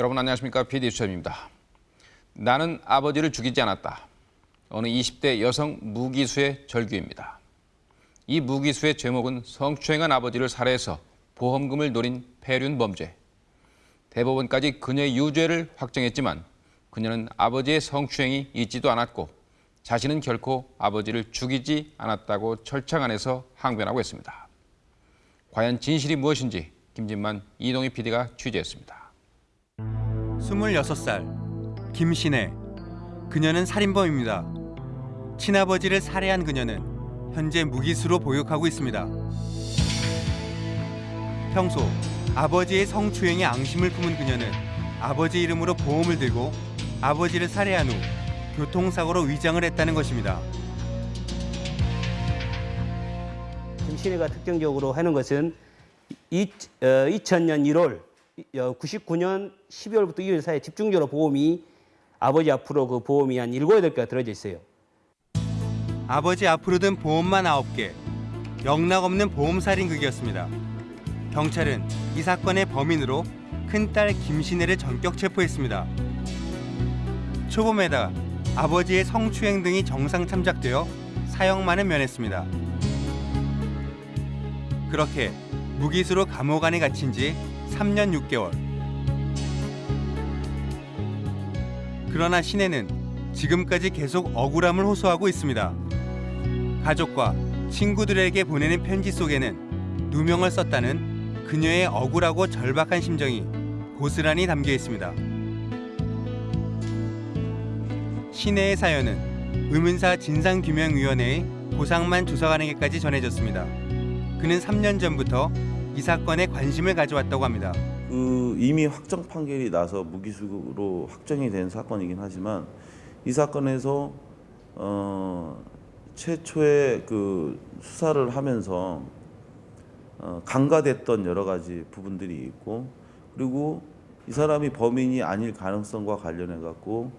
여러분 안녕하십니까 PD 수첩입니다. 나는 아버지를 죽이지 않았다. 어느 20대 여성 무기수의 절규입니다. 이 무기수의 제목은 성추행한 아버지를 살해해서 보험금을 노린 폐륜 범죄. 대법원까지 그녀의 유죄를 확정했지만 그녀는 아버지의 성추행이 있지도 않았고 자신은 결코 아버지를 죽이지 않았다고 철창 안에서 항변하고 있습니다. 과연 진실이 무엇인지 김진만 이동희 PD가 취재했습니다. 26살 김신혜 그녀는 살인범입니다. 친아버지를 살해한 그녀는 현재 무기수로 보육하고 있습니다. 평소 아버지의 성추행에 앙심을 품은 그녀는 아버지 이름으로 보험을 들고 아버지를 살해한 후 교통사고로 위장을 했다는 것입니다. 김신혜가 특징적으로 하는 것은 이, 어, 2000년 1월, 99년 12월부터 2월 사이에 집중적으로 보험이 아버지 앞으로 그 보험이 한 7, 8개가 들어져 있어요. 아버지 앞으로 든 보험만 9개, 영락 없는 보험살인극이었습니다. 경찰은 이 사건의 범인으로 큰딸 김신혜를 전격 체포했습니다. 초범에다 아버지의 성추행 등이 정상 참작되어 사형만은 면했습니다. 그렇게 무기수로 감옥 안에 갇힌 지 3년 6개월. 그러나 신혜는 지금까지 계속 억울함을 호소하고 있습니다. 가족과 친구들에게 보내는 편지 속에는 누명을 썼다는 그녀의 억울하고 절박한 심정이 고스란히 담겨 있습니다. 신혜의 사연은 의문사 진상규명위원회의 고상만 조사관에게까지 전해졌습니다. 그는 3년 전부터 이 사건에 관심을 가져왔다고 합니다. 그 이미 확정 판결이 나서 무기수로 확정이 된 사건이긴 하지만 이 사건에서 어, 최초의 그 수사를 하면서 어, 간과됐던 여러 가지 부분들이 있고 그리고 이 사람이 범인이 아닐 가능성과 관련해 갖고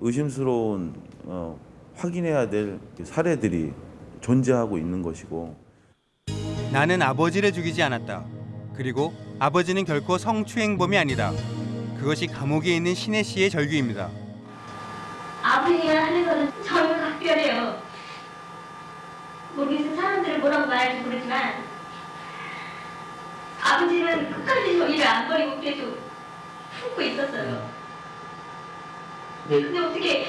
의심스러운 어, 확인해야 될 사례들이 존재하고 있는 것이고 나는 아버지를 죽이지 않았다. 그리고 아버지는 결코 성추행범이 아니다. 그것이 감옥에 있는 신혜 씨의 절규입니다. 아버지가 하는 거는 전혀 각별해요. 모르겠어 사람들은 뭐라고 말할지 모르지만 아버지는 끝까지 저희를 안 버리고 계속 품고 있었어요. 근데 어떻게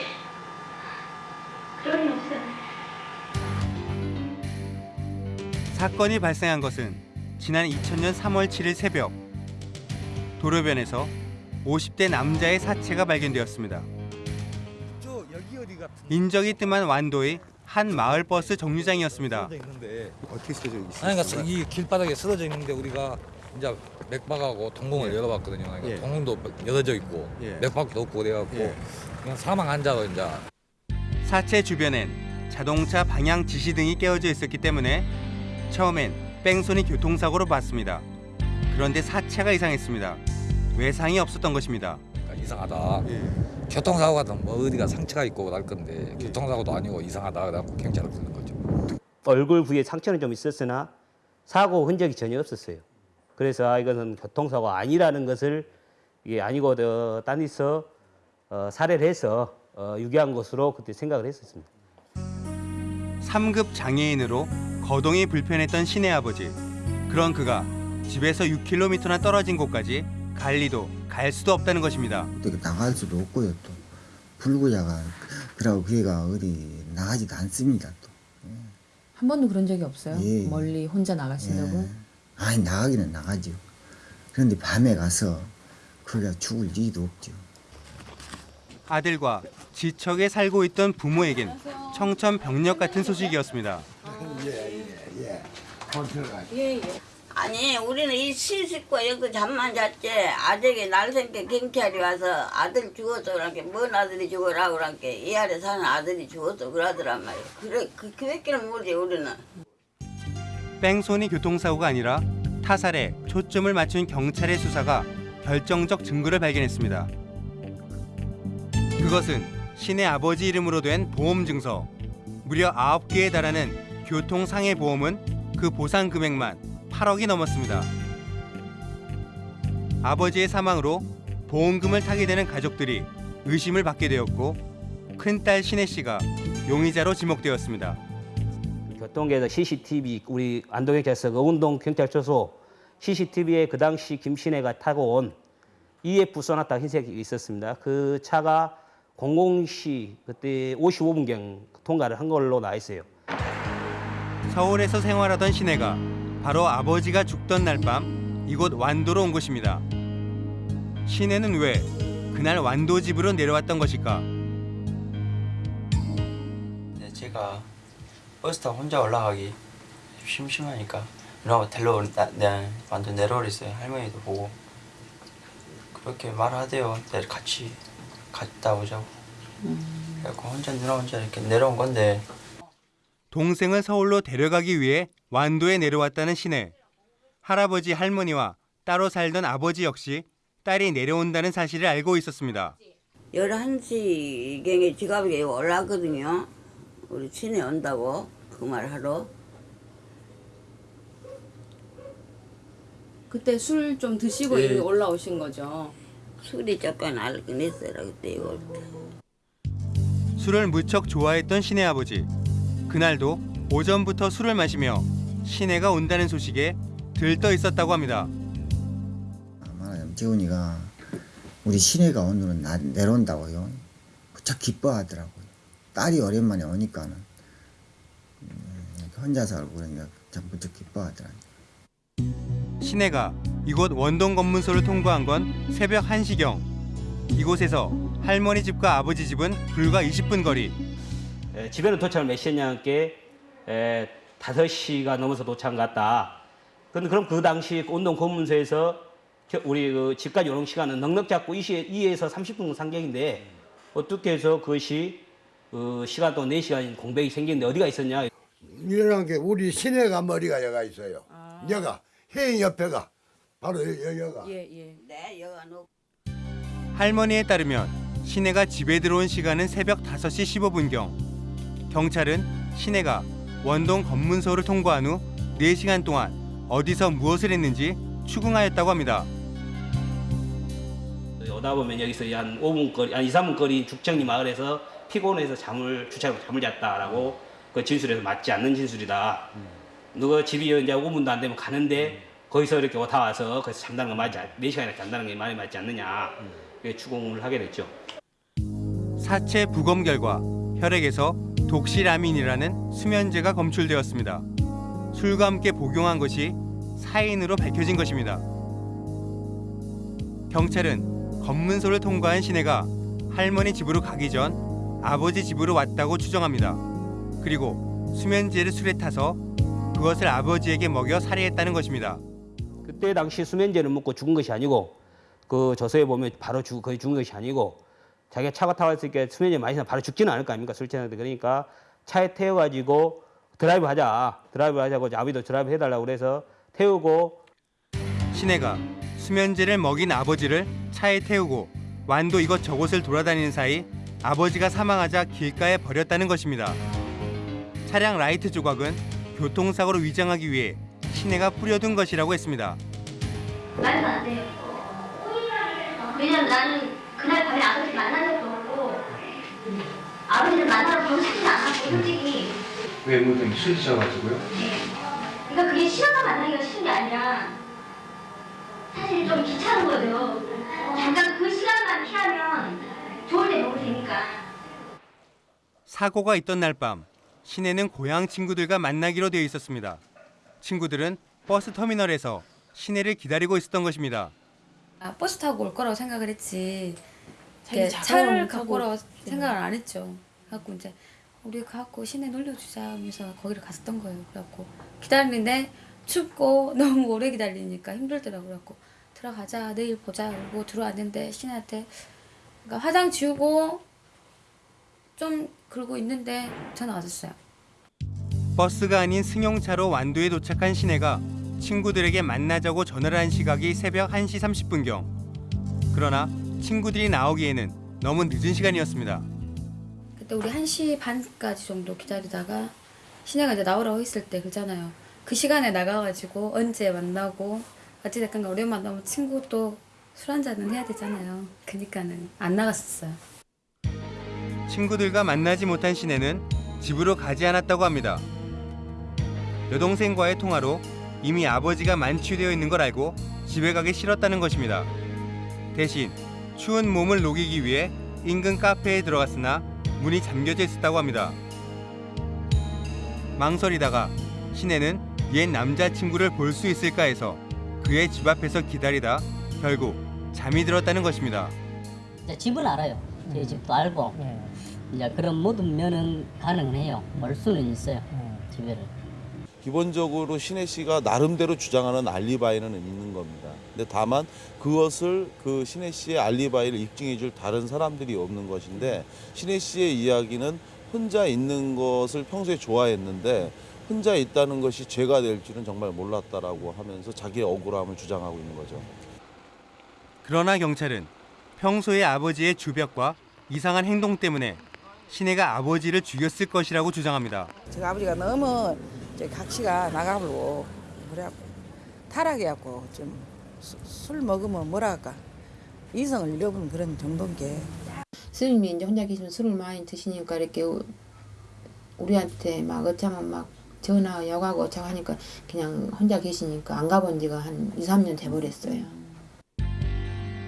사건이 발생한 것은 지난 2000년 3월 7일 새벽 도로변에서 50대 남자의 사체가 발견되었습니다. 인적이 뜸한 완도의 한 마을 버스 정류장이었습니다. 어떻게 쓰여져 있어요? 아니 그러니까 이 길바닥에 쓰러져 있는데 우리가 이제 맥박하고 동공을 예. 열어봤거든요. 그러니까 예. 동공도 열어져 있고 예. 맥박도 없고 그래갖고 예. 그냥 사망 환자로 이제 사체 주변엔 자동차 방향 지시 등이 깨어져 있었기 때문에 처음엔 뺑소니 교통사고로 봤습니다. 그런데 사체가 이상했습니다. 외상이 없었던 것입니다. 그러니까 이상하다. 예. 교통사고 같은 뭐 어디가 상처가 있고 날 건데 예. 교통사고도 아니고 이상하다. 그래갖고 경찰을 부르는 거죠. 얼굴 부위에 상처는 좀 있었으나 사고 흔적이 전혀 없었어요. 그래서 아, 이것은 교통사고 아니라는 것을 이게 아니고 어, 딴에서 어, 살해를 해서 어, 유기한 것으로 그때 생각을 했었습니다. 3급 장애인으로 거동이 불편했던 신의 아버지. 그런 그가 집에서 6km나 떨어진 곳까지 갈 리도 갈 수도 없다는 것입니다. 어떻게 나갈 수도 없고요 또 불구자가 그러고 그 애가 어디 나가지도 않습니다 또한 번도 그런 적이 없어요? 예. 멀리 혼자 나가신다고? 예. 아니 나가기는 나가죠 그런데 밤에 가서 거기가 죽을 리도 없죠 아들과 지척에 살고 있던 부모에겐 청천벽력 같은 소식이었습니다. 아니 우리는 이 시식과 여기 잠만 잤지. 아저기 날생게 경찰이 와서 아들 죽었어 그렇게 뭔 아들이 죽어라 그렇게 이 아래 사는 아들이 죽었어 그러더란 말이야. 그래 그 그밖에는 모르지 우리는. 뺑소니 교통사고가 아니라 타살에 초점을 맞춘 경찰의 수사가 결정적 증거를 발견했습니다. 그것은 신의 아버지 이름으로 된 보험 증서. 무려 9개에 달하는 교통상해 보험은 그 보상 금액만 8억이 넘었습니다. 아버지의 사망으로 보험금을 타게 되는 가족들이 의심을 받게 되었고 큰딸 신혜 씨가 용의자로 지목되었습니다. 교통계에서 CCTV 우리 안동경찰서 의운동 경찰서소 CCTV에 그 당시 김신혜가 타고 온 EF 소나타 흰색이 있었습니다. 그 차가 00시 그때 55분경 통과를 한 걸로 나와 있어요. 서울에서 생활하던 신혜가 바로 아버지가 죽던 날 밤 이곳 완도로 온 것입니다. 신혜는 왜 그날 완도 집으로 내려왔던 것일까? 네, 제가 버스 타고 혼자 올라가기 심심하니까 누나가 데려 나, 네, 완전 내려오랬어요. 할머니도 보고. 그렇게 말하대요. 내 같이 갔다 오자고. 그래갖고 혼자 누나 혼자 이렇게 내려온 건데 동생을 서울로 데려가기 위해 완도에 내려왔다는 신혜. 할아버지 할머니와 따로 살던 아버지 역시 딸이 내려온다는 사실을 알고 있었습니다. 11시경에 지갑에 올라왔거든요. 우리 친해 온다고 그 말 하러. 그때 술 좀 드시고 예. 올라오신 거죠. 술이 조금 알긴 했어라 그때 이거. 술을 무척 좋아했던 신혜 아버지. 그날도 오전부터 술을 마시며 신혜가 온다는 소식에 들떠 있었다고 합니다. 말하자면 재훈이가 우리 시내가 오늘은 나, 내려온다고요. 무척 기뻐하더라고요. 딸이 오랜만에 오니까는 음, 이렇게 혼자 살고 그러니까 참 무척 기뻐하더라고요. 신혜가 이곳 원동 검문소를 통과한 건 새벽 1시경. 이곳에서 할머니 집과 아버지 집은 불과 20분 거리. 에, 집에는 도착을 몇 시였냐 함께 에, 5시가 넘어서 도착한 것 같다. 근데 그럼 그 당시 운동 검문소에서 겨- 우리 그 집까지 오는 시간은 넉넉 잡고 2에서 30분 상경인데 어떻게 해서 그것이 어, 시간 또 4시간 공백이 생기는데 어디가 있었냐? 일어난 게 우리 시내가 머리가 여가 있어요. 여가 해 옆에가 바로 여, 여가. 예, 예. 네, 여가 놓. 할머니에 따르면 신혜가 집에 들어온 시간은 새벽 5시 15분경. 경찰은 신혜가 원동 검문소를 통과한 후 4시간 동안 어디서 무엇을 했는지 추궁하였다고 합니다. 오다 보면 여기서 한 5분 거리, 한 2, 3분 거리 죽정리 마을에서 피곤해서 잠을 주차하고 잠을 잤다라고 그 진술에서 맞지 않는 진술이다. 누가 집이 이제 5분도 안 되면 가는데 거기서 이렇게 오다 와서 거기서 잠자는 거 맞지, 4시간이나 잠자는 게 많이 맞지 않느냐. 그게 추궁을 하게 됐죠. 사체 부검 결과 혈액에서 독시라민이라는 수면제가 검출되었습니다. 술과 함께 복용한 것이 사인으로 밝혀진 것입니다. 경찰은 검문소를 통과한 신혜가 할머니 집으로 가기 전 아버지 집으로 왔다고 추정합니다. 그리고 수면제를 술에 타서 그것을 아버지에게 먹여 살해했다는 것입니다. 그때 당시 수면제를 먹고 죽은 것이 아니고 그 조서에 보면 바로 죽, 거의 죽은 것이 아니고 자기가 차가 타고 왔으니까 수면제 마시면 바로 죽지는 않을 거 아닙니까 술 취한데 그러니까 차에 태워가지고 드라이브 하자 드라이브 하자고 아버지도 드라이브 해달라고 그래서 태우고 신혜가 수면제를 먹인 아버지를 차에 태우고 완도 이것저것을 돌아다니는 사이 아버지가 사망하자 길가에 버렸다는 것입니다. 차량 라이트 조각은 교통사고로 위장하기 위해 신혜가 뿌려둔 것이라고 했습니다. 말도 안 돼요. 왜냐면 나는 그날 밤에 아버지 적도 없고 아버지를 만나러 가고 싶지 않았고 솔직히 외모등이 술 드셔가지고요. 그러니까 그게 싫어서 만나기가 싫은 게 아니라 사실 좀 귀찮은 거죠. 잠깐 그 시간만 피하면 좋을 때 먹으면 되니까. 사고가 있던 날밤 신혜는 고향 친구들과 만나기로 되어 있었습니다. 친구들은 버스 터미널에서 신혜를 기다리고 있었던 것입니다. 아, 버스 타고 올 거라고 생각을 했지. 이렇게 자가용 차를 갖고 오라고 생각을 안 했죠. 갖고 이제 우리 가고 시내 놀려주자 하면서 거기를 갔었던 거예요. 그래갖고 기다리는데 춥고 너무 오래 기다리니까 힘들더라고요. 그래갖고 들어가자 내일 보자 그러고 들어왔는데 신한테 그러니까 화장 지우고 좀 그러고 있는데 전화 왔었어요. 버스가 아닌 승용차로 완도에 도착한 신혜가 친구들에게 만나자고 전화를 한 시각이 새벽 1시 30분경. 그러나 친구들이 나오기에는 너무 늦은 시간이었습니다. 그때 우리 1시 반까지 정도 기다리다가 신혜가 이제 나오라고 했을 때 그잖아요. 그 시간에 나가가지고 언제 만나고 어찌됐건 오랜만에 너무 친구 또 술 한잔은 해야 되잖아요. 그니까는 안 나갔었어요. 친구들과 만나지 못한 신혜는 집으로 가지 않았다고 합니다. 여동생과의 통화로 이미 아버지가 만취되어 있는 걸 알고 집에 가기 싫었다는 것입니다. 대신 추운 몸을 녹이기 위해 인근 카페에 들어갔으나 문이 잠겨져 있었다고 합니다. 망설이다가 신혜는 옛 남자친구를 볼 수 있을까 해서 그의 집 앞에서 기다리다 결국 잠이 들었다는 것입니다. 집은 알아요. 제 집도 알고 이제 그런 모든 면은 가능은 해요. 올 수는 있어요. 집에를. 기본적으로 신혜 씨가 나름대로 주장하는 알리바이는 있는 겁니다. 근데 다만 그것을 그 신혜 씨의 알리바이를 입증해 줄 다른 사람들이 없는 것인데 신혜 씨의 이야기는 혼자 있는 것을 평소에 좋아했는데 혼자 있다는 것이 죄가 될 줄은 정말 몰랐다라고 하면서 자기의 억울함을 주장하고 있는 거죠. 그러나 경찰은 평소에 아버지의 주벽과 이상한 행동 때문에 신혜가 아버지를 죽였을 것이라고 주장합니다. 제가 아버지가 너무 각시가 나가고 그래갖고 타락해갖고 좀 술 먹으면 뭐라 할까 이성을 잃어버린 그런 정도인 게 스님이 이제 혼자 계시면 술을 많이 드시니까 이렇게 우- 우리한테 막 어쩌면 막 전화 여가고 어쩌고 하니까 그냥 혼자 계시니까 안 가본 지가 한 2, 3년 돼버렸어요.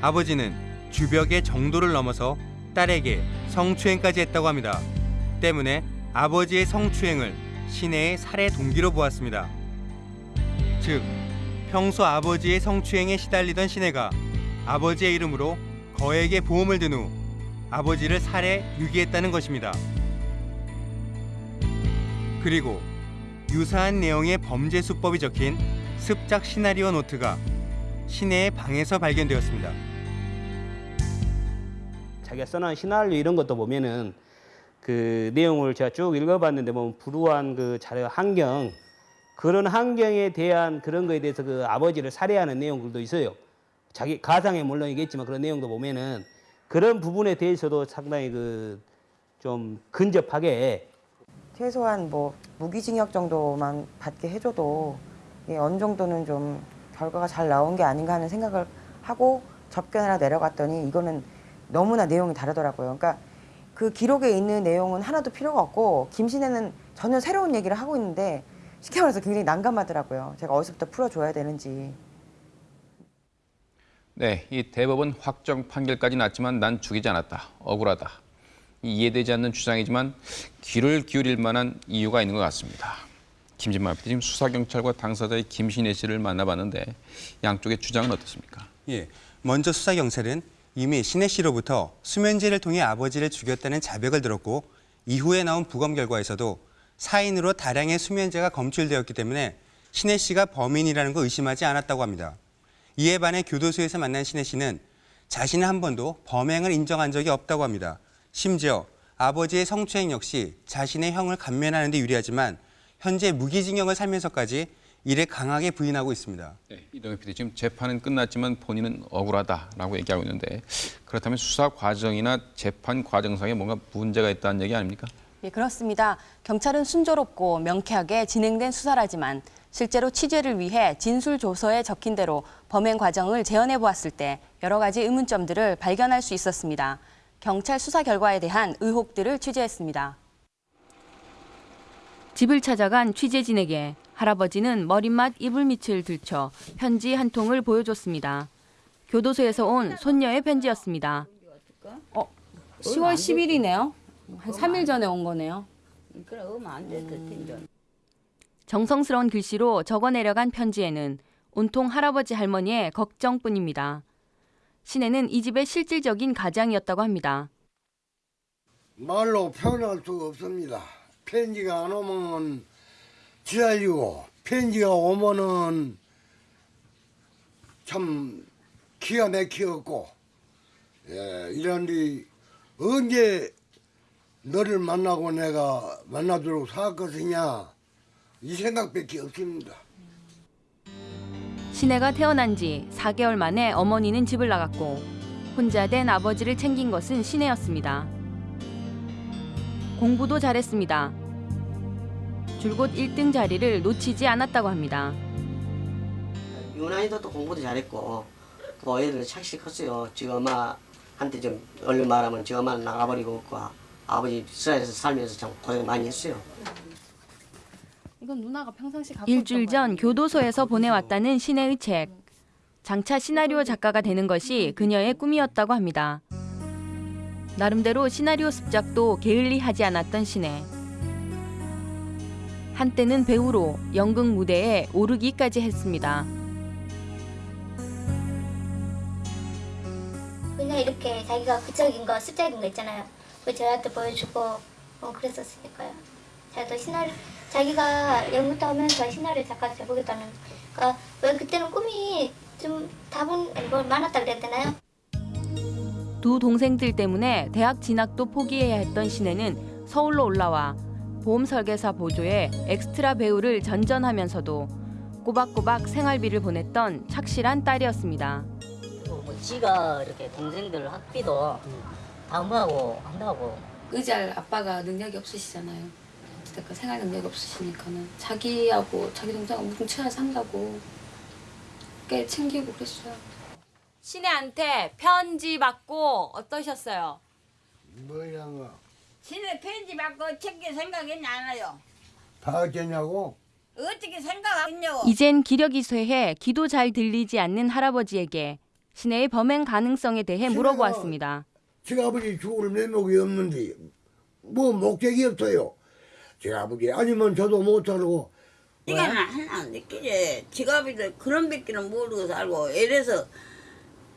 아버지는 주벽의 정도를 넘어서 딸에게 성추행까지 했다고 합니다. 때문에 아버지의 성추행을 신혜의 살해 동기로 보았습니다. 즉, 평소 아버지의 성추행에 시달리던 신혜가 아버지의 이름으로 거액의 보험을 든 후 아버지를 살해 유기했다는 것입니다. 그리고 유사한 내용의 범죄 수법이 적힌 습작 시나리오 노트가 신혜의 방에서 발견되었습니다. 자기가 써놓은 시나리오 이런 것도 보면은 그 내용을 제가 쭉 읽어봤는데 보면 불우한 그 자료 환경 그런 환경에 대한 그런 거에 대해서 그 아버지를 살해하는 내용들도 있어요. 자기 가상에 물론이겠지만 그런 내용도 보면은 그런 부분에 대해서도 상당히 그 좀 근접하게 최소한 뭐 무기징역 정도만 받게 해줘도 이게 어느 정도는 좀 결과가 잘 나온 게 아닌가 하는 생각을 하고 접견하러 내려갔더니 이거는 너무나 내용이 다르더라고요. 그러니까 그 기록에 있는 내용은 하나도 필요가 없고 김신혜는 전혀 새로운 얘기를 하고 있는데 쉽게 말해서 굉장히 난감하더라고요. 제가 어디서부터 풀어줘야 되는지. 네, 이 대법원 확정 판결까지 났지만 난 죽이지 않았다. 억울하다. 이 이해되지 않는 주장이지만 귀를 기울일 만한 이유가 있는 것 같습니다. 김진만 PD 지금 수사경찰과 당사자의 김신혜 씨를 만나봤는데 양쪽의 주장은 어떻습니까? 예, 먼저 수사 경찰은 이미 신혜 씨로부터 수면제를 통해 아버지를 죽였다는 자백을 들었고 이후에 나온 부검 결과에서도 사인으로 다량의 수면제가 검출되었기 때문에 신혜 씨가 범인이라는 걸 의심하지 않았다고 합니다. 이에 반해 교도소에서 만난 신혜 씨는 자신은 한 번도 범행을 인정한 적이 없다고 합니다. 심지어 아버지의 성추행 역시 자신의 형을 감면하는 데 유리하지만 현재 무기징역을 살면서까지 이를 강하게 부인하고 있습니다. 네, 이동엽 PD 지금 재판은 끝났지만 본인은 억울하다라고 얘기하고 있는데 그렇다면 수사 과정이나 재판 과정상에 뭔가 문제가 있다는 얘기 아닙니까? 예, 그렇습니다. 경찰은 순조롭고 명쾌하게 진행된 수사라지만 실제로 취재를 위해 진술 조서에 적힌 대로 범행 과정을 재현해 보았을 때 여러 가지 의문점들을 발견할 수 있었습니다. 경찰 수사 결과에 대한 의혹들을 취재했습니다. 집을 찾아간 취재진에게 할아버지는 머릿맛 이불 밑을 들쳐 편지 한 통을 보여줬습니다. 교도소에서 온 손녀의 편지였습니다. 어, 10월 10일이네요. 한 3일 전에 온 거네요. 그래 오면 안 돼. 그 텐데. 정성스러운 글씨로 적어 내려간 편지에는 온통 할아버지 할머니의 걱정뿐입니다. 신혜는 이 집의 실질적인 가장이었다고 합니다. 말로 표현할 수가 없습니다. 편지가 안 오면 지랄이고 편지가 오면은 참 기가 막히었고 예, 이런데 언제 너를 만나고 내가 만나도록 살 것이냐 이 생각밖에 없습니다. 신혜가 태어난 지 4개월 만에 어머니는 집을 나갔고 혼자 된 아버지를 챙긴 것은 신혜였습니다. 공부도 잘했습니다. 줄곧 1등 자리를 놓치지 않았다고 합니다. 유난히도 또 공부도 잘했고 또 애들 착실히 컸어요. 지 엄마한테 좀 얼른 말하면 지 엄마는 나가버리고 없고 아버지 스라엘에서 살면서 참 고생 많이 했어요. 이건 누나가 평상시 갖고 일주일 전 교도소에서 보내왔다는 신혜의 책. 장차 시나리오 작가가 되는 것이 그녀의 꿈이었다고 합니다. 나름대로 시나리오 습작도 게을리하지 않았던 신혜. 한때는 배우로 연극 무대에 오르기까지 했습니다. 그냥 이렇게 자기가 구적인 거, 습작인 거 있잖아요. 그 저한테 보여주고 어, 그랬었으니까요. 자기도 시나리오, 자기가 연극도 하면서 시나리오 작가 돼보겠다는. 그러니까 왜 그때는 꿈이 좀 다분 뭐 많았다 그래야 되나요? 두 동생들 때문에 대학 진학도 포기해야 했던 신혜는 서울로 올라와 보험 설계사 보조에 엑스트라 배우를 전전하면서도 꼬박꼬박 생활비를 보냈던 착실한 딸이었습니다. 뭐 지가 이렇게 동생들 학비도 담보하고 한다고 의지할 아빠가 능력이 없으시잖아요. 그러니까 생활 능력이 없으시니까는 자기하고 자기 동생하고 뭉쳐야 산다고 꽤 챙기고 그랬어요. 신혜한테 편지 받고 어떠셨어요? 뭐야 신의 편지 받고 챙길 생각했냐 안 해요? 다 어쩌냐고 어떻게 생각하겠냐고. 이젠 기력이 쇠해 기도 잘 들리지 않는 할아버지에게 신혜의 범행 가능성에 대해 물어보았습니다. 제 아버지 죽을 면목이 없는데 뭐 목적이 없어요 제 아버지 아니면 저도 못 살고 이거는 하나 느끼지. 지갑이도 그런 밖에는 모르고 살고 이래서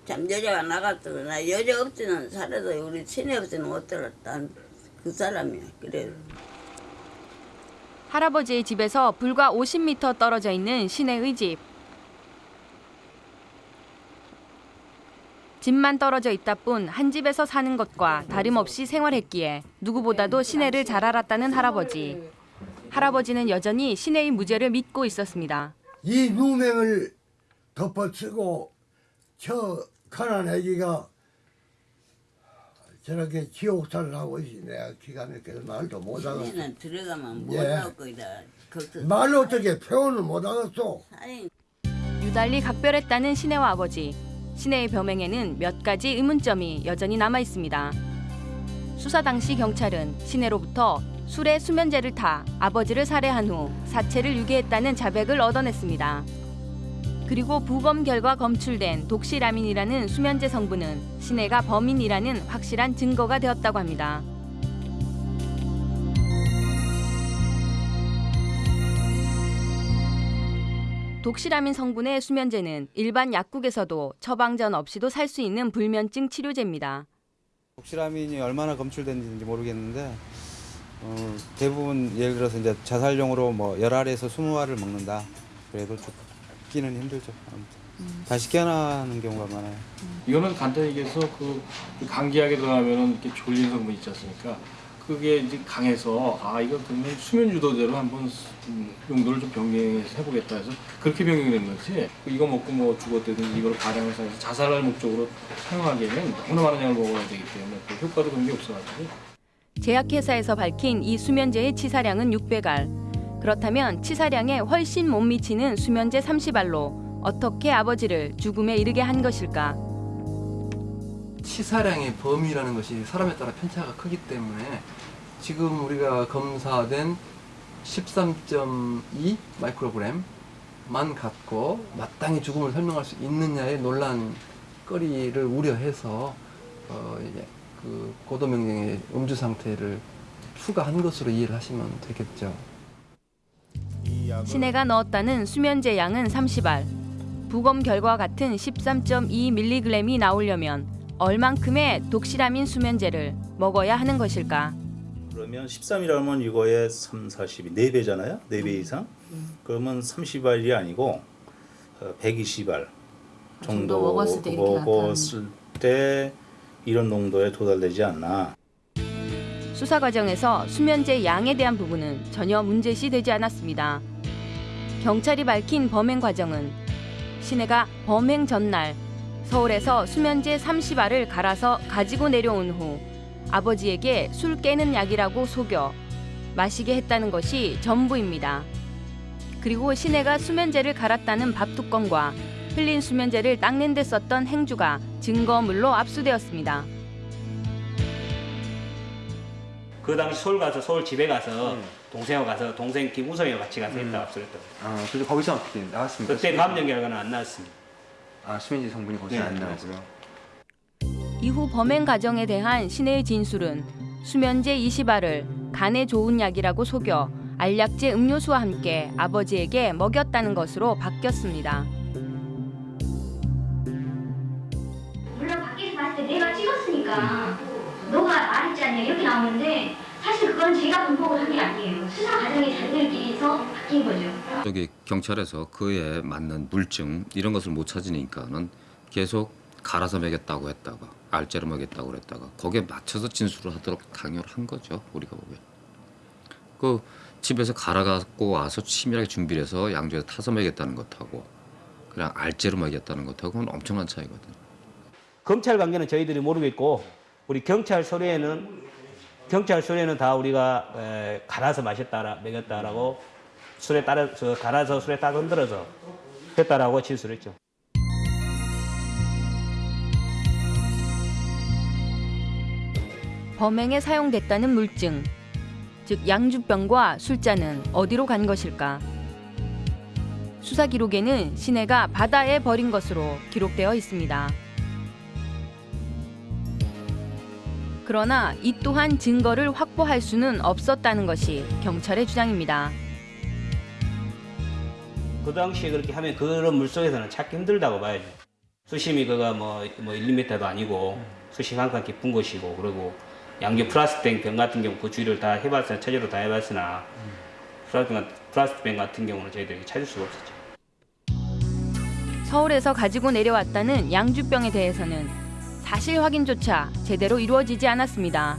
참 여자가 나갔더나 여자 없지는 살아도 우리 친애 없지는 못 들었다. 그 사람이야. 그래. 할아버지의 집에서 불과 50m 떨어져 있는 신혜의 집. 집만 떨어져 있다 뿐 한 집에서 사는 것과 다름없이 생활했기에 누구보다도 신혜를 잘 알았다는 할아버지. 할아버지는 여전히 신혜의 무죄를 믿고 있었습니다. 이 누명을 덮어쓰고 저 가난애기가 저렇게 지옥살을 하고 있지 내가 기가 막혀서 말도 신에는 들어가면 못 예. 나올 거다. 말로 어떻게 표현을 못하겠어 유달리 각별했다는 신혜와 아버지. 신혜의 병행에는 몇 가지 의문점이 여전히 남아 있습니다. 수사 당시 경찰은 신혜로부터 술에 수면제를 타 아버지를 살해한 후 사체를 유기했다는 자백을 얻어냈습니다. 그리고 부검 결과 검출된 독시라민이라는 수면제 성분은 신혜가 범인이라는 확실한 증거가 되었다고 합니다. 독시라민 성분의 수면제는 일반 약국에서도 처방전 없이도 살 수 있는 불면증 치료제입니다. 독시라민이 얼마나 검출됐는지 모르겠는데 어, 대부분 예를 들어서 이제 자살용으로 뭐 열알에서 20알을 먹는다. 그래도 죽기는 힘들죠. 아무튼. 다시 깨어나는 경우가 많아요. 이거는 간단히 얘기해서 그 감기약에 들어가면은 이렇게 졸린 성분 있지 않습니까? 그게 이제 강해서 아 이거 그러면 수면 유도제로 한번 음, 용도를 좀 병행해서 해보겠다 해서 그렇게 병행을 한 거지 이거 먹고 뭐 죽었다든지 이걸 발양해서 해서 자살할 목적으로 사용하기에는 너무나 많은 양을 먹어야 되기 때문에 그 효과도 그런 게 없어가지고 제약회사에서 밝힌 이 수면제의 치사량은 600알. 그렇다면 치사량에 훨씬 못 미치는 수면제 30알로 어떻게 아버지를 죽음에 이르게 한 것일까? 치사량의 범위라는 것이 사람에 따라 편차가 크기 때문에 지금 우리가 검사된 13.2 마이크로그램만 갖고 마땅히 죽음을 설명할 수 있느냐의 논란거리를 우려해서 어 이제 그 고도 명령의 음주 상태를 추가한 것으로 이해를 하시면 되겠죠. 신혜가 넣었다는 수면제 양은 30알. 부검 결과 같은 13.2mg이 나오려면 얼만큼의 독시라민 수면제를 먹어야 하는 것일까? 그러면 13이라면 이거의 3, 40이 4배잖아요. 4배 이상. 그러면 30알이 아니고 120알 정도 정도 먹었을 때 먹었을 때 이런 농도에 도달되지 않나. 수사 과정에서 수면제 양에 대한 부분은 전혀 문제시 되지 않았습니다. 경찰이 밝힌 범행 과정은 신혜가 범행 전날 서울에서 수면제 30알을 갈아서 가지고 내려온 후 아버지에게 술 깨는 약이라고 속여 마시게 했다는 것이 전부입니다. 그리고 신혜가 수면제를 갈았다는 밥뚜껑과 흘린 수면제를 닦는 데 썼던 행주가 증거물로 압수되었습니다. 그 당시 서울 가서 서울 집에 가서 동생하고 가서 동생 김우성이와 같이 가서 했다 압수했다. 아, 그래서 거기서 어떻게 나왔습니까? 그때 감정 결과는 안 나왔습니다. 아, 수면제 성분이 거기서 네, 안 나오고요. 이후 범행 과정에 대한 신혜의 진술은 수면제 20알을 간에 좋은 약이라고 속여 알약제 음료수와 함께 아버지에게 먹였다는 것으로 바뀌었습니다. 물론 밖에서 봤을 때 내가 찍었으니까 너가 말했잖냐 이렇게 나오는데 사실 그건 제가 분석을 한 게 아니에요. 수사 과정에 자기들끼리서 바뀐 거죠. 저기 경찰에서 그에 맞는 물증 이런 것을 못 찾으니까는 계속 갈아서 먹였다고 했다가 알제로 먹였다고 그랬다가 거기에 맞춰서 진술을 하도록 강요를 한 거죠 우리가 보면 그 집에서 갈아 갖고 와서 치밀하게 준비를 해서 양주에서 타서 먹였다는 것하고 그냥 알제로 먹였다는 것하고는 엄청난 차이거든요. 검찰 관계는 저희들이 모르겠고 우리 경찰 서류에는 경찰 서류에는 다 우리가 에, 갈아서 마셨다 먹였다라고 술에 따라서 갈아서 술에 딱 흔들어서 했다라고 진술했죠. 범행에 사용됐다는 물증, 즉 양주병과 술잔은 어디로 간 것일까? 수사 기록에는 신혜가 바다에 버린 것으로 기록되어 있습니다. 그러나 이 또한 증거를 확보할 수는 없었다는 것이 경찰의 주장입니다. 그 당시에 그렇게 하면 그런 물 속에서는 찾기 힘들다고 봐야죠. 수심이 그가 뭐, 뭐 1, 2m도 아니고 수심 항상 깊은 곳이고 그리고 양주 플라스틱 병 같은 경우 그 주위를 다 해봤으나 체제로 다 해봤으나 플라스틱, 플라스틱 병 같은 경우는 저희들이 찾을 수가 없었죠. 서울에서 가지고 내려왔다는 양주병에 대해서는 사실 확인조차 제대로 이루어지지 않았습니다.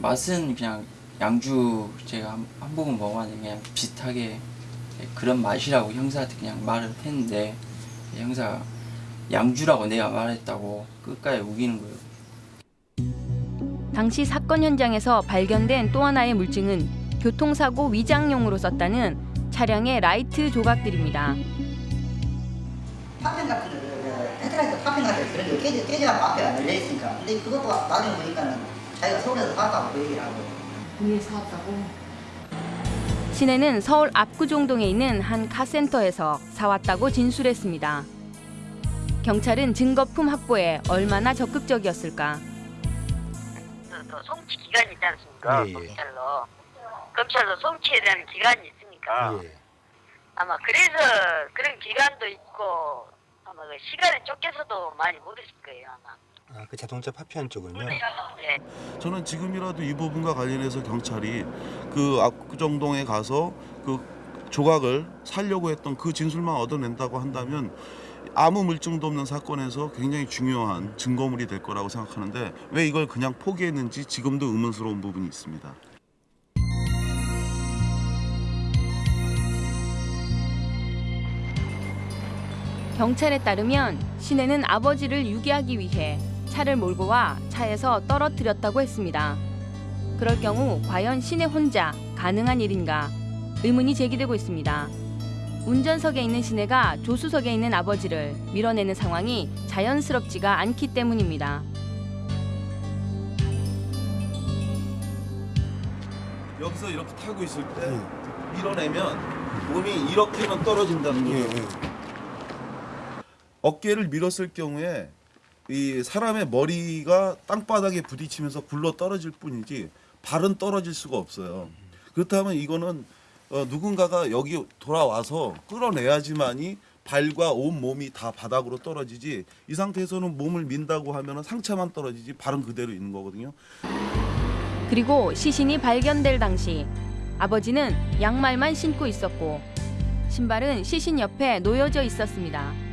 맛은 그냥 양주 제가 한, 한 모금 먹어봤는데 그냥 비슷하게 그런 맛이라고 형사한테 그냥 말을 했는데 형사가 양주라고 내가 말했다고 끝까지 우기는 거예요. 당시 사건 현장에서 발견된 또 하나의 물증은 교통사고 위장용으로 썼다는 차량의 라이트 조각들입니다. 파편 같은 거, 그, 그, 헤드라이트 파편 같은 거 그런 게 깨져, 깨져갖고 앞에 열려 있으니까. 근데 그것도 나중에 보니까는 자기가 서울에서 사왔다고 그 얘기를 하고. 위에 사왔다고? 신혜는 서울 압구정동에 있는 한 카센터에서 사왔다고 진술했습니다. 경찰은 증거품 확보에 얼마나 적극적이었을까? 그, 그 송치 기간이 있지 않습니까? 예, 예. 검찰로. 검찰로 송치에 대한 기간이 있으니까. 예. 아마 그래서 그런 기간도 있고 아마 그 시간에 쫓겨서도 많이 모르실 거예요 아마. 아, 그 자동차 파편 쪽을요? 네. 저는 지금이라도 이 부분과 관련해서 경찰이 그 압구정동에 가서 그 조각을 살려고 했던 그 진술만 얻어낸다고 한다면 아무 물증도 없는 사건에서 굉장히 중요한 증거물이 될 거라고 생각하는데 왜 이걸 그냥 포기했는지 지금도 의문스러운 부분이 있습니다. 경찰에 따르면 신혜는 아버지를 유기하기 위해 차를 몰고 와 차에서 떨어뜨렸다고 했습니다. 그럴 경우 과연 신혜 혼자 가능한 일인가 의문이 제기되고 있습니다. 운전석에 있는 신혜가 조수석에 있는 아버지를 밀어내는 상황이 자연스럽지가 않기 때문입니다. 여기서 이렇게 타고 있을 때 밀어내면 몸이 이렇게만 떨어진다는 거예요. 어깨를 밀었을 경우에 이 사람의 머리가 땅바닥에 부딪히면서 굴러 떨어질 뿐이지 발은 떨어질 수가 없어요. 그렇다면 이거는 어, 누군가가 여기 돌아와서 끌어내야지만이 발과 온 몸이 다 바닥으로 떨어지지 이 상태에서는 몸을 민다고 하면 상체만 떨어지지 발은 그대로 있는 거거든요. 그리고 시신이 발견될 당시 아버지는 양말만 신고 있었고 신발은 시신 옆에 놓여져 있었습니다.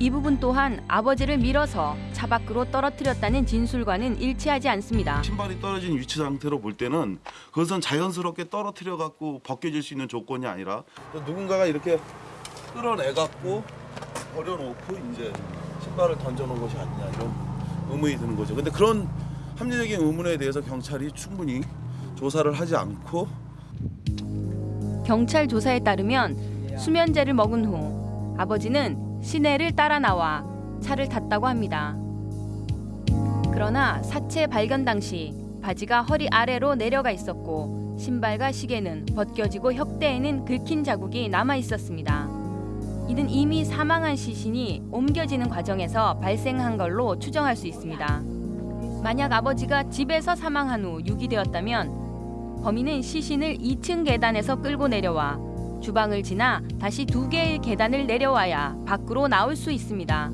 이 부분 또한 아버지를 밀어서 차 밖으로 떨어뜨렸다는 진술과는 일치하지 않습니다. 신발이 떨어진 위치 상태로 볼 때는 그것은 자연스럽게 떨어뜨려 갖고 벗겨질 수 있는 조건이 아니라 누군가가 이렇게 끌어내 갖고 버려놓고 이제 신발을 던져놓은 것이 아니냐 이런 의문이 드는 거죠. 근데 그런 합리적인 의문에 대해서 경찰이 충분히 조사를 하지 않고 경찰 조사에 따르면 수면제를 먹은 후 아버지는 시내를 따라 나와 차를 탔다고 합니다. 그러나 사체 발견 당시 바지가 허리 아래로 내려가 있었고 신발과 시계는 벗겨지고 혁대에는 긁힌 자국이 남아 있었습니다. 이는 이미 사망한 시신이 옮겨지는 과정에서 발생한 걸로 추정할 수 있습니다. 만약 아버지가 집에서 사망한 후 유기되었다면 범인은 시신을 2층 계단에서 끌고 내려와 주방을 지나 다시 두 개의 계단을 내려와야 밖으로 나올 수 있습니다.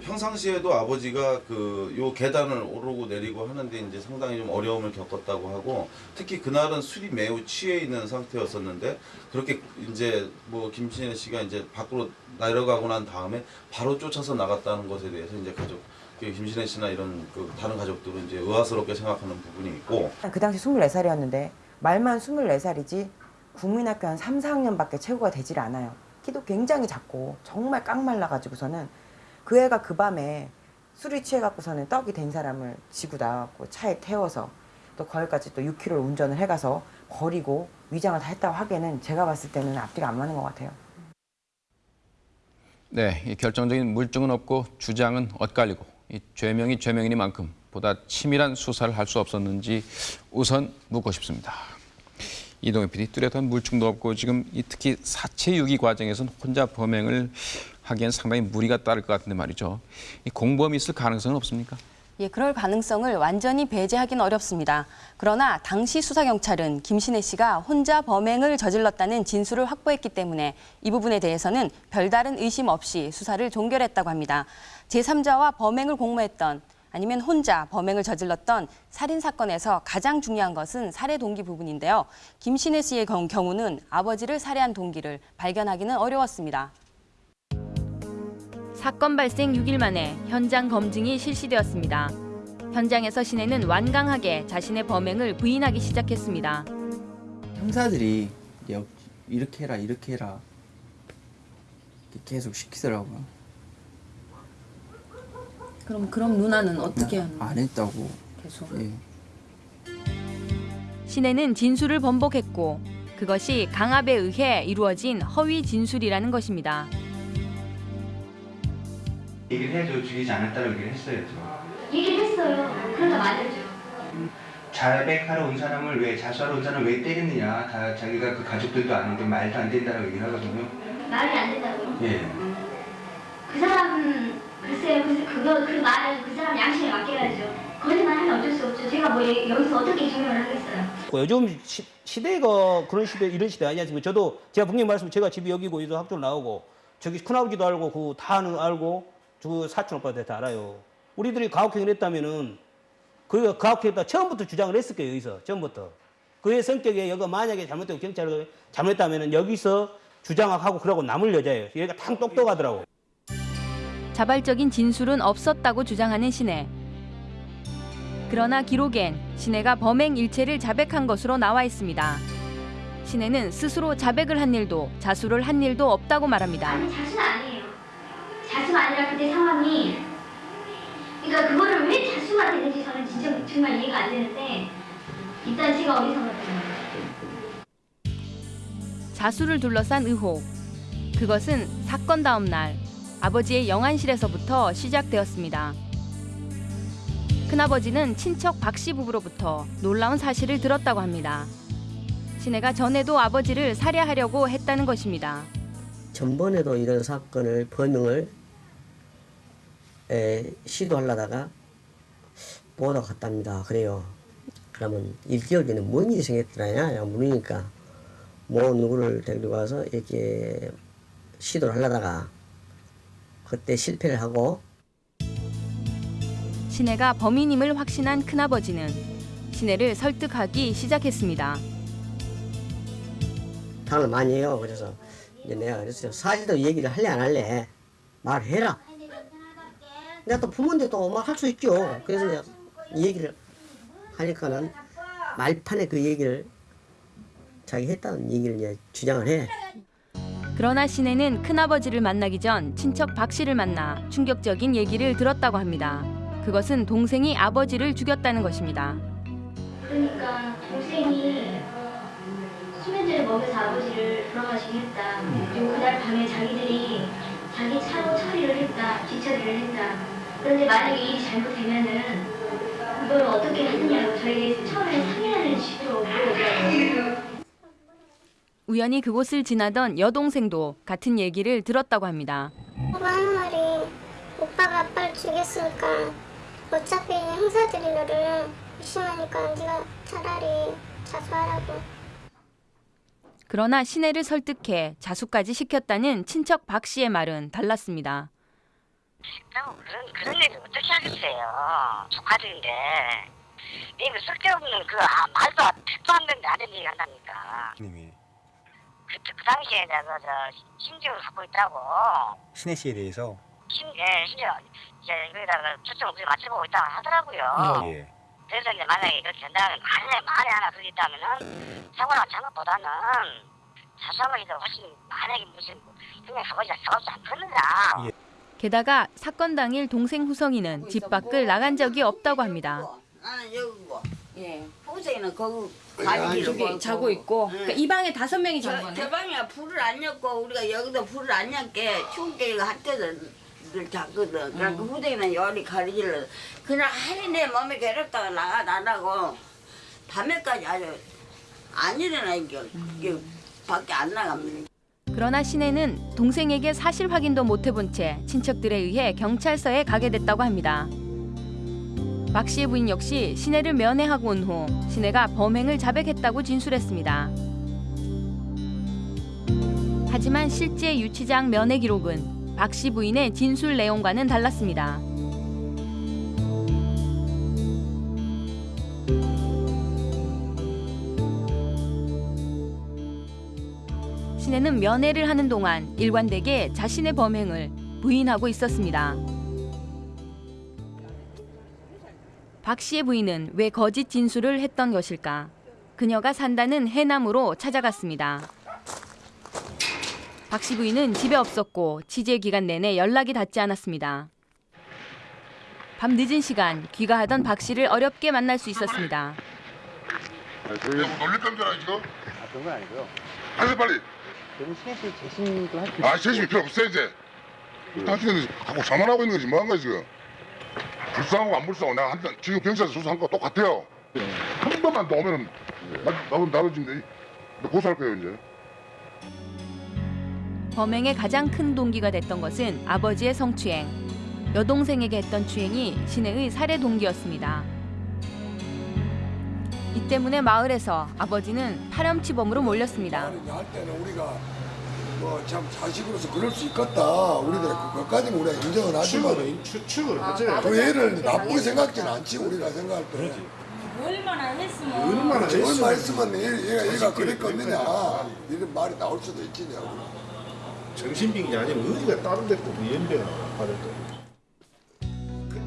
평상시에도 아버지가 그 요 계단을 오르고 내리고 하는데 이제 상당히 좀 어려움을 겪었다고 하고 특히 그날은 술이 매우 취해 있는 상태였었는데 그렇게 이제 뭐 김신혜 씨가 이제 밖으로 내려가고 난 다음에 바로 쫓아서 나갔다는 것에 대해서 이제 가족 그 김신혜 씨나 이런 그 다른 가족들은 이제 의아스럽게 생각하는 부분이 있고 그 당시 24살이었는데 말만 24살이지 국민학교 한 3, 4학년밖에 최고가 되질 않아요. 키도 굉장히 작고 정말 깡말라가지고서는 그 애가 그 밤에 술이 취해갖고서는 떡이 된 사람을 지고 나왔고 차에 태워서 또 거기까지 또 6km를 운전을 해가서 버리고 위장을 다 했다고 하기에는 제가 봤을 때는 앞뒤가 안 맞는 것 같아요. 네, 이 결정적인 물증은 없고 주장은 엇갈리고 이 죄명이 죄명이니만큼 보다 치밀한 수사를 할 수 없었는지 우선 묻고 싶습니다. 이동희 PD 뚜렷한 물증도 없고 지금 이 특히 사체 유기 과정에서는 혼자 범행을 하기엔 상당히 무리가 따를 것 같은데 말이죠. 이 공범이 있을 가능성은 없습니까? 예, 그럴 가능성을 완전히 배제하기는 어렵습니다. 그러나 당시 수사 경찰은 김신혜 씨가 혼자 범행을 저질렀다는 진술을 확보했기 때문에 이 부분에 대해서는 별다른 의심 없이 수사를 종결했다고 합니다. 제3자와 범행을 공모했던 아니면 혼자 범행을 저질렀던 살인 사건에서 가장 중요한 것은 살해 동기 부분인데요. 김신혜 씨의 경- 경우는 아버지를 살해한 동기를 발견하기는 어려웠습니다. 사건 발생 6일 만에 현장 검증이 실시되었습니다. 현장에서 신혜는 완강하게 자신의 범행을 부인하기 시작했습니다. 형사들이 이렇게 해라 이렇게 해라 계속 시키더라고요. 그럼 그럼 누나는 어떻게 하는 안 했다고. 계속? 예. 신혜는 진술을 번복했고 그것이 강압에 의해 이루어진 허위 진술이라는 것입니다. 얘기를 해도 죽이지 않았다고 얘기를 했어야죠. 얘기를 했어요. 그러다 말했죠. 자백하러 온 사람을 왜 자수하러 온 사람을 왜 때렸느냐 다 자기가 그 가족들도 아는데 말도 안 된다고 얘기를 하거든요. 말이 안 된다고요. 예. 그 사람은 글쎄요. 그, 그거 그 말은 그 사람 양심에 맡겨야죠. 거짓말하면 어쩔 수 없죠. 제가 뭐 예- 여기서 어떻게 증명을 하겠어요. 그 요즘 시, 시대가 그런 시대 이런 시대 아니지 않습니까? 저도 제가 분명히 말씀 제가 집이 여기고 여기서 학교 나오고 저기 큰아버지도 알고 그 다는 알고 저 사촌 오빠도 다 알아요. 우리들이 가혹행위를 했다면은 그 가혹행위다 처음부터 주장을 했을 거예요 여기서 처음부터 그의 성격에 여기 만약에 잘못되고 경찰이 잘못했다면은 여기서 주장하고 그러고 남을 여자예요. 얘가 탕 똑똑하더라고. 자발적인 진술은 없었다고 주장하는 신혜. 그러나 기록엔 신혜가 범행 일체를 자백한 것으로 나와 있습니다. 신혜는 스스로 자백을 한 일도 자수를 한 일도 없다고 말합니다. 아니 자수는 아니에요. 자수가 아니라 그때 상황이 그러니까 그거를 왜 자수가 되는지 저는 진짜 정말 이해가 안 되는데 일단 제가 어리석었어요. 자수를 둘러싼 의혹. 그것은 사건 다음 날 아버지의 영안실에서부터 시작되었습니다. 큰아버지는 친척 박씨 부부로부터 놀라운 사실을 들었다고 합니다. 신혜가 전에도 아버지를 살해하려고 했다는 것입니다. 전번에도 이런 사건을 범행을 에, 시도하려다가 보다 갔답니다. 그래요. 그러면 일기억에는 뭔 일이 생겼더라냐 물으니까 뭐 누구를 데리고 와서 이렇게 시도를 하려다가 그때 실패를 하고 신혜가 범인임을 확신한 큰아버지는 신혜를 설득하기 시작했습니다. 당을 많이 해요. 그래서 이제 내가 그랬어요. 사실도 얘기를 할래 안 할래 말해라. 내가 또 부모인데 또 말할 수 있죠. 그래서 내가 이 얘기를 하니까는 말판에 그 얘기를 자기 했다는 얘기를 이제 주장을 해. 그러나 신혜는 큰아버지를 만나기 전 친척 박 씨를 만나 충격적인 얘기를 들었다고 합니다. 그것은 동생이 아버지를 죽였다는 것입니다. 그러니까 동생이 수면제를 먹여서 아버지를 돌아가시게 했다. 그리고 그날 밤에 자기들이 자기 차로 처리를 했다. 뒤처리를 했다. 그런데 만약에 일이 잘못되면은 이걸 어떻게 하느냐고 저에게 처음에 상의하는 식으로 물어보더라고요. 우연히 그곳을 지나던 여동생도 같은 얘기를 들었다고 합니다. 오빠 하는 말이 오빠가 아빠를 죽였으니까 어차피 형사들이 너를 의심하니까 네가 차라리 자수하라고 그러나 시내를 설득해 자수까지 시켰다는 친척 박 씨의 말은 달랐습니다. 그럼 그런 그런 일을 어떻게 하겠어요? 조카들인데 이거 쓸데없는 그 아, 말도 안- 택도 안 되는 아는 얘기 한다니까. 님이 그, 그 당시에 내가 저 심증을 갖고 있다고. 신혜 씨에 대해서 심, 예, 심지어 이제 여기다가 초점을 그렇게 맞춰보고 있다고 하더라고요. 예. 그래서 이제 만약에 이렇게 된다면 만에 만에 하나 그게 있다면은 사고나 잘못보다는 자수하는 게 훨씬 만약에 무슨 그냥 아버지가 싸우지 않겠느냐. 게다가 사건 당일 동생 후성이는 집 밖을 나간 적이 없다고 합니다. 나는 여기고. 예. 호생이는 거기 아니, 저기 자고 있고. 그러니까 이 방에 다섯 명이 잔 저, 거네. 저 방에 불을 안 냈고 우리가 여기다 불을 안 냈게 추운게 이거 할 때도 늘 잤거든. 그러니까 후생이는 열이 가리질러. 그냥 하루 내 몸에 괴롭다가 나가 나라고 밤에까지 아주 안 일어나 이게 이게 밖에 안 나갑니다. 그러나 신혜는 동생에게 사실 확인도 못 해본 채 친척들에 의해 경찰서에 가게 됐다고 합니다. 박 씨의 부인 역시 신혜를 면회하고 온후 신혜가 범행을 자백했다고 진술했습니다. 하지만 실제 유치장 면회 기록은 박 씨 부인의 진술 내용과는 달랐습니다. 신혜는 면회를 하는 동안 일관되게 자신의 범행을 부인하고 있었습니다. 박 씨의 부인은 왜 거짓 진술을 했던 것일까? 그녀가 산다는 해남으로 찾아갔습니다. 박 씨 부인은 집에 없었고 취재 기간 내내 연락이 닿지 않았습니다. 밤 늦은 시간 귀가하던 박 씨를 어렵게 만날 수 있었습니다. 놀랬다는 줄 알아 지금? 그런 건 아니고요. 빨리. 저는 신혜 씨 재심도 할 필요 아 재심이 필요 없어 이제. 당신은 자꾸 자만하고 있는 거지 뭐한 거야 지금. 불쌍하고 안 불쌍하고 내가 한잔 지금 경찰서 조사한 거 똑같아요. 한 번만 더 오면은 나, 나도 나도 지금 내 고소할 거예요 이제. 범행의 가장 큰 동기가 됐던 것은 아버지의 성추행. 여동생에게 했던 추행이 신혜의 살해 동기였습니다. 이 때문에 마을에서 아버지는 파렴치범으로 몰렸습니다. 할 때는 우리가 뭐 참 자식으로서 그럴 수 있겠다. 우리들 그것까지는 우리가 인정을 하지만 추측을 하지. 그 애를 나쁘게 생각지는 않지 우리가 생각할 때. 얼마나 했으면. 얼마나 했으면 얼마 했으면 얘- 얘가 얘가 그랬겠느냐 이런 말이 나올 수도 있지냐고. 정신병이 아니면 어디가 다른 데고 연배가 받았다.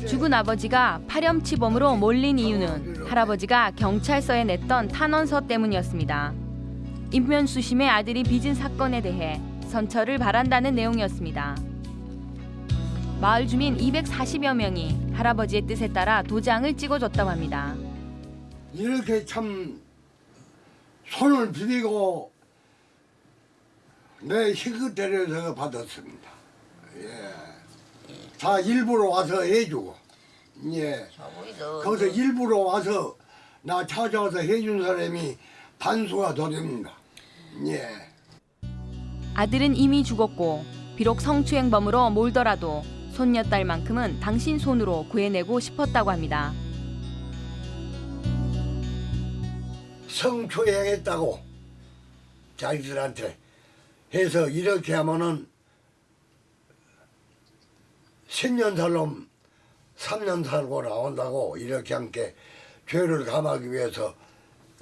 죽은 아버지가 파렴치범으로 몰린 이유는 할아버지가 경찰서에 냈던 탄원서 때문이었습니다. 인면수심의 아들이 빚은 사건에 대해 선처를 바란다는 내용이었습니다. 마을 주민 240여 명이 할아버지의 뜻에 따라 도장을 찍어줬다고 합니다. 이렇게 참 손을 비비고 내 희극 대려서 받았습니다. 예. 다 일부러 와서 해주고, 예. 거기서 일부러 와서 나 찾아와서 해준 사람이 반수가 더 됩니다. 예. 아들은 이미 죽었고 비록 성추행범으로 몰더라도 손녀딸만큼은 당신 손으로 구해내고 싶었다고 합니다. 성추행했다고 자기들한테 해서 이렇게 하면은 10년 살놈 3년 살고 나온다고 이렇게 함께 죄를 감하기 위해서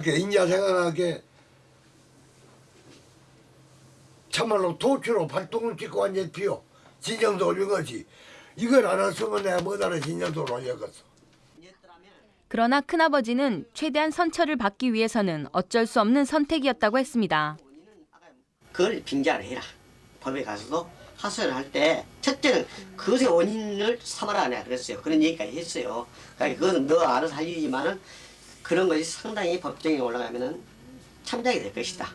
인자 생각하게 참말로 도추로 발동을 찍고 완전 피요 진정도 올린 거지 이걸 알았으면 내가 뭐다라 진정도를 올렸겠어 그러나 큰아버지는 최대한 선처를 받기 위해서는 어쩔 수 없는 선택이었다고 했습니다. 그걸 빙자를 해라. 법에 가서도 하소연을 할때 첫째는 그것의 원인을 삼아라 내가 그랬어요. 그런 얘기까지 했어요. 그러니까 그건 너 알아서 할 일이지만은 그런 것이 상당히 법정에 올라가면은 참작이 될 것이다.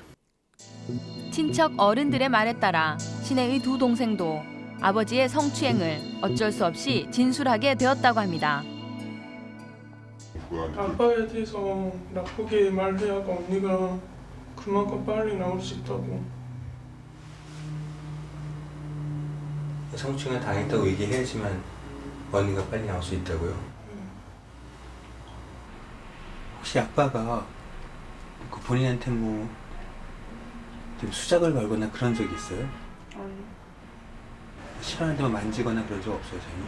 친척 어른들의 말에 따라 신혜의 두 동생도 아버지의 성추행을 어쩔 수 없이 진술하게 되었다고 합니다. 아빠에 대해서 나쁘게 말해야가 언니가 그만큼 빨리 나올 수 있다고. 성추행을 당했다고 얘기해야지만 언니가 빨리 나올 수 있다고요. 혹시 아빠가 그 본인한테 뭐좀 수작을 걸거나 그런 적이 있어요? 싫어하는 데만 만지거나 그런 적 없어요, 전혀?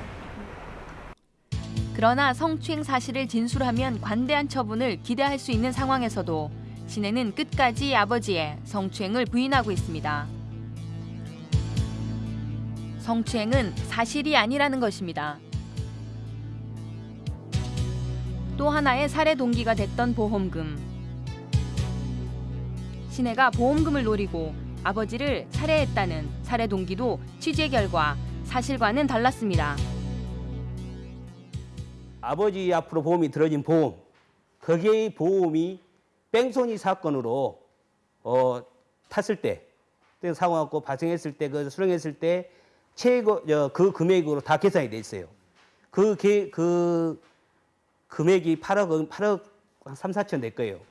그러나 성추행 사실을 진술하면 관대한 처분을 기대할 수 있는 상황에서도 신혜는 끝까지 아버지의 성추행을 부인하고 있습니다. 성추행은 사실이 아니라는 것입니다. 또 하나의 살해 동기가 됐던 보험금. 신혜가 보험금을 노리고 아버지를 살해했다는 살해 동기도 취재 결과 사실과는 달랐습니다. 아버지 앞으로 보험이 들어진 보험 거기에 보험이 뺑소니 사건으로 어, 탔을 때 사고가 발생했을 때 그 수령했을 때 최고 저, 그 금액으로 다 계산이 돼 있어요. 그, 게, 그 금액이 8억 8억 한 3, 4천 될 거예요.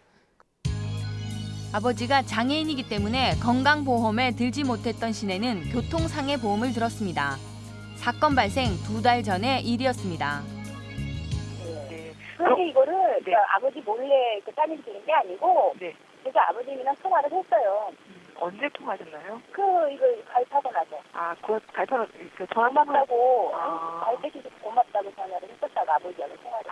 아버지가 장애인이기 때문에 건강보험에 들지 못했던 신혜는 교통상해 보험을 들었습니다. 사건 발생 두 달 전의 일이었습니다. 그런데 이거를 그 아버지 몰래 그 따님이 드린 게 아니고 그래서 아버님이랑 통화를 했어요. 언제 통화하셨나요? 그 이거 가입하고 나서. 아, 그 가입하고 그 전화만 하고 가입해 주셔서 고맙다고 전화를 했었다가 아버지하고 통화를.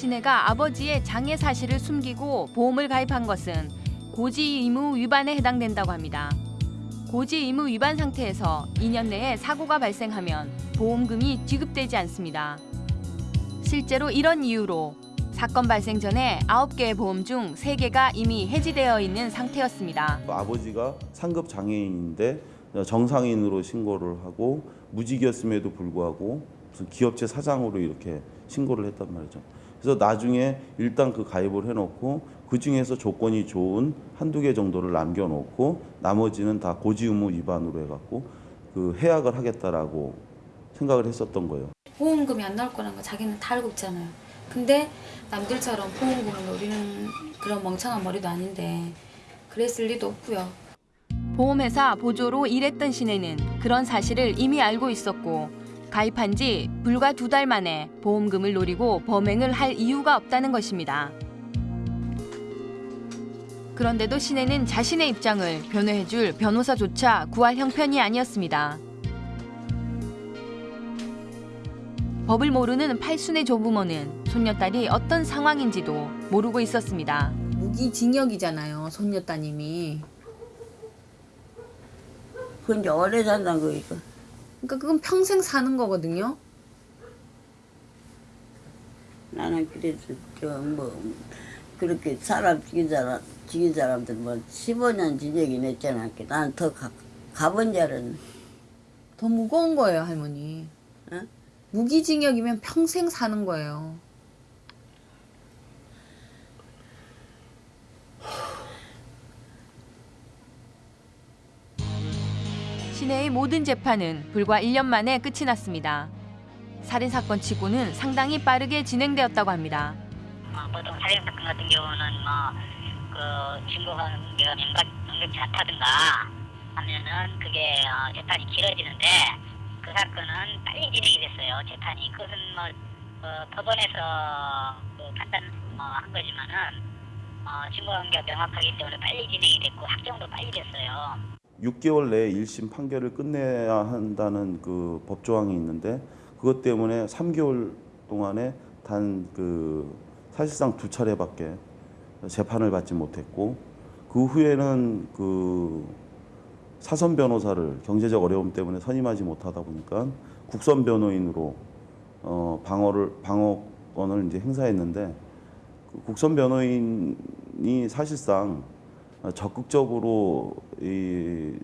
신혜가 아버지의 장애 사실을 숨기고 보험을 가입한 것은 고지 의무 위반에 해당된다고 합니다. 고지 의무 위반 상태에서 2년 내에 사고가 발생하면 보험금이 지급되지 않습니다. 실제로 이런 이유로 사건 발생 전에 9개의 보험 중 3개가 이미 해지되어 있는 상태였습니다. 아버지가 상급 장애인인데 정상인으로 신고를 하고 무직이었음에도 불구하고 기업체 사장으로 이렇게 신고를 했단 말이죠. 그래서 나중에 일단 그 가입을 해놓고 그 중에서 조건이 좋은 한두 개 정도를 남겨놓고 나머지는 다 고지 의무 위반으로 해갖고 그 해약을 하겠다라고 생각을 했었던 거예요. 보험금이 안 나올 거라는 거 자기는 다 알고 있잖아요. 근데 남들처럼 보험금을 노리는 그런 멍청한 머리도 아닌데 그랬을 리도 없고요. 보험회사 보조로 일했던 신혜는 그런 사실을 이미 알고 있었고 가입한 지 불과 두 달 만에 보험금을 노리고 범행을 할 이유가 없다는 것입니다. 그런데도 신혜는 자신의 입장을 변호해줄 변호사조차 구할 형편이 아니었습니다. 법을 모르는 팔순의 조부모는 손녀딸이 어떤 상황인지도 모르고 있었습니다. 무기징역이잖아요, 손녀따님이. 그건 이제 오래 산다는 거니까. 그러니까 그건 평생 사는 거거든요. 나는 그래서 저뭐 그렇게 사람 죽인 사람 죽인 사람들 뭐 15년 징역이 냈잖아. 나는 더 가, 가본 줄 알았네. 더 무거운 거예요, 할머니. 응? 무기징역이면 평생 사는 거예요. 신혜의 모든 재판은 불과 1년 만에 끝이 났습니다. 살인사건 치고는 상당히 빠르게 진행되었다고 합니다. 어, 보통 살인 사건 같은 경우는 뭐그 증거 관계가 명각 명백치 않다든가 하면은 그게 어, 재판이 길어지는데 그 사건은 빨리 진행이 됐어요. 재판이 그것은 뭐 어, 법원에서 그 판단 어, 한 거지만은 어, 증거 관계가 명확하기 때문에 빨리 진행이 됐고 확정도 빨리 됐어요. 6개월 내에 1심 판결을 끝내야 한다는 그 법조항이 있는데 그것 때문에 3개월 동안에 단 그 사실상 두 차례밖에 재판을 받지 못했고 그 후에는 그 사선 변호사를 경제적 어려움 때문에 선임하지 못하다 보니까 국선 변호인으로 어 방어를 방어권을 이제 행사했는데 그 국선 변호인이 사실상 적극적으로 이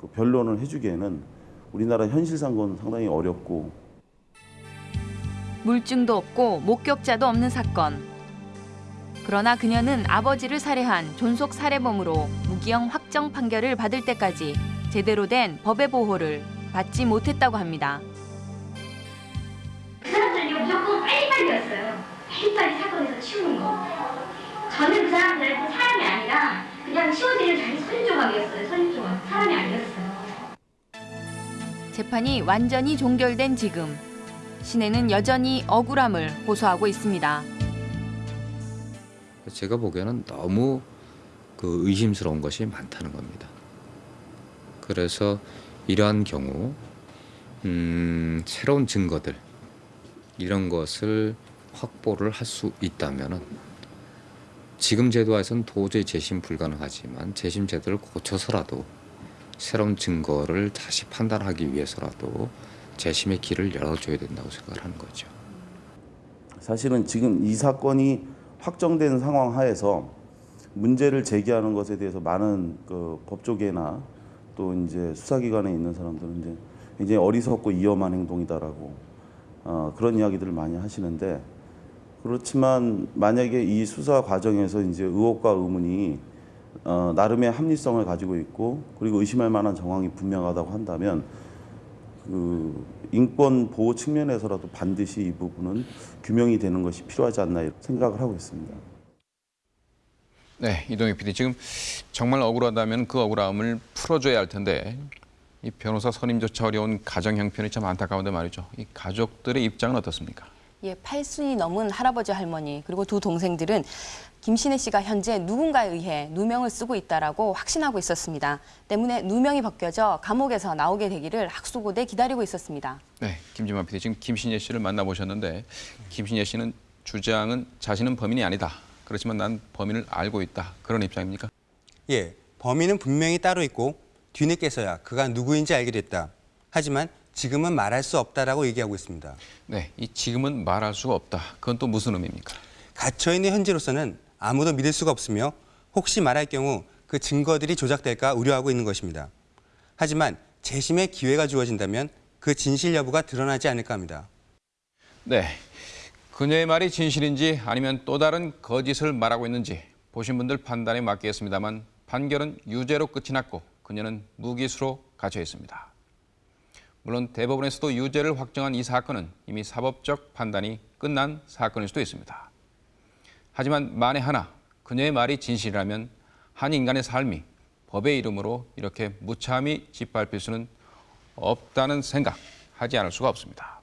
그 변론을 해주기에는 우리나라 현실상은 상당히 어렵고 물증도 없고 목격자도 없는 사건. 그러나 그녀는 아버지를 살해한 존속 살해범으로 무기형 확정 판결을 받을 때까지 제대로 된 법의 보호를 받지 못했다고 합니다. 그 사람들이 무조건 빨리빨리였어요. 빨리빨리 사건에서 치우는 거. 저는 그 사람들한테 사람이 아니라 그냥 치워드리는 자기 손조각이었어요. 손조각. 사람이 아니었어요. 재판이 완전히 종결된 지금 신혜는 여전히 억울함을 호소하고 있습니다. 제가 보기에는 너무 그 의심스러운 것이 많다는 겁니다. 그래서 이러한 경우 음, 새로운 증거들 이런 것을 확보를 할 수 있다면은 지금 제도에서는 도저히 재심 불가능하지만 재심 제도를 고쳐서라도 새로운 증거를 다시 판단하기 위해서라도 재심의 길을 열어줘야 된다고 생각을 하는 거죠. 사실은 지금 이 사건이 확정된 상황 하에서 문제를 제기하는 것에 대해서 많은 그 법조계나 또 이제 수사기관에 있는 사람들은 이제 굉장히 어리석고 위험한 행동이다라고 어, 그런 이야기들을 많이 하시는데 그렇지만 만약에 이 수사 과정에서 이제 의혹과 의문이 어, 나름의 합리성을 가지고 있고 그리고 의심할 만한 정황이 분명하다고 한다면 그 인권 보호 측면에서라도 반드시 이 부분은 규명이 되는 것이 필요하지 않나 생각을 하고 있습니다. 네, 이동희 PD 지금 정말 억울하다면 그 억울함을 풀어줘야 할 텐데 이 변호사 선임조차 어려운 가정 형편이 참 안타까운데 말이죠. 이 가족들의 입장은 어떻습니까? 예, 팔순이 넘은 할아버지 할머니 그리고 두 동생들은 김신혜 씨가 현재 누군가에 의해 누명을 쓰고 있다라고 확신하고 있었습니다. 때문에 누명이 벗겨져 감옥에서 나오게 되기를 학수고대 기다리고 있었습니다. 네, 김지만 PD 지금 김신예 씨를 만나보셨는데 김신예 씨는 주장은 자신은 범인이 아니다. 그렇지만 난 범인을 알고 있다. 그런 입장입니까? 예, 범인은 분명히 따로 있고 뒤늦게서야 그가 누구인지 알게 됐다. 하지만 지금은 말할 수 없다라고 얘기하고 있습니다. 네, 이 지금은 말할 수가 없다. 그건 또 무슨 의미입니까? 갇혀 있는 현재로서는 아무도 믿을 수가 없으며 혹시 말할 경우 그 증거들이 조작될까 우려하고 있는 것입니다. 하지만 재심의 기회가 주어진다면 그 진실 여부가 드러나지 않을까 합니다. 네, 그녀의 말이 진실인지 아니면 또 다른 거짓을 말하고 있는지 보신 분들 판단에 맡기겠습니다만 판결은 유죄로 끝이 났고 그녀는 무기수로 갇혀 있습니다. 물론 대법원에서도 유죄를 확정한 이 사건은 이미 사법적 판단이 끝난 사건일 수도 있습니다. 하지만 만에 하나 그녀의 말이 진실이라면 한 인간의 삶이 법의 이름으로 이렇게 무참히 짓밟힐 수는 없다는 생각 하지 않을 수가 없습니다.